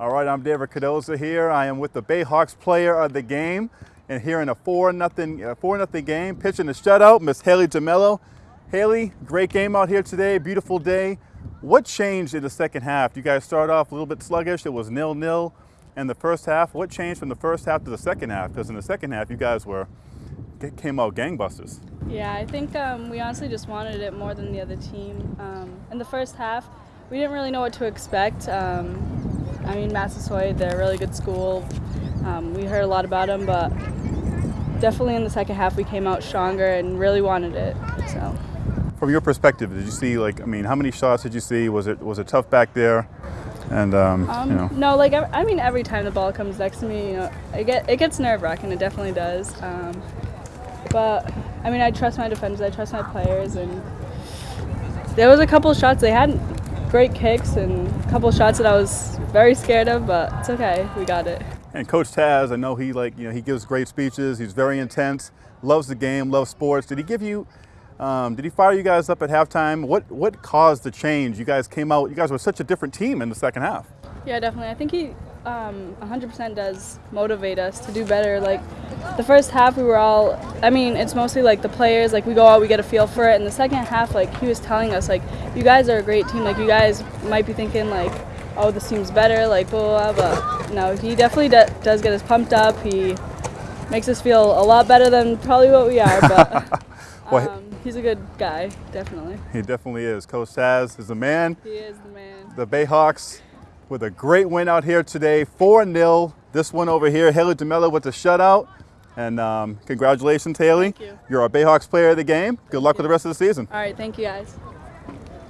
All right, I'm David Cardoza here. I am with the Bayhawks player of the game. And here in a 4 nothing, uh, 4 nothing game, pitching the shutout, Miss Haley DeMello. Haley, great game out here today, beautiful day. What changed in the second half? You guys started off a little bit sluggish, it was nil-nil in the first half. What changed from the first half to the second half? Because in the second half, you guys were, came out gangbusters. Yeah, I think um, we honestly just wanted it more than the other team. Um, in the first half, we didn't really know what to expect. Um, I mean, Massasoit, they're a really good school. Um, we heard a lot about them, but definitely in the second half we came out stronger and really wanted it. So. From your perspective, did you see like I mean, how many shots did you see? Was it was it tough back there? And um, um, you know. no, like I mean, every time the ball comes next to me, you know, it get it gets nerve wracking. It definitely does. Um, but I mean, I trust my defenders. I trust my players, and there was a couple shots they had great kicks and a couple shots that I was very scared of, but it's okay. We got it. And Coach Taz, I know he like you know he gives great speeches. He's very intense, loves the game, loves sports. Did he give you? Um, did he fire you guys up at halftime? What what caused the change? You guys came out. You guys were such a different team in the second half. Yeah, definitely. I think he um, 100% does motivate us to do better. Like the first half, we were all. I mean, it's mostly like the players. Like we go out, we get a feel for it. And the second half, like he was telling us, like you guys are a great team. Like you guys might be thinking like, oh, this team's better. Like blah blah. blah. But no, he definitely does get us pumped up. He makes us feel a lot better than probably what we are. But. Um, he's a good guy, definitely. He definitely is. Coach Taz is the man. He is the man. The Bayhawks with a great win out here today, 4-0. This one over here, Haley DeMello with the shutout. And um, congratulations, Haley. Thank you. You're our Bayhawks player of the game. Good luck with the rest of the season. All right, thank you guys.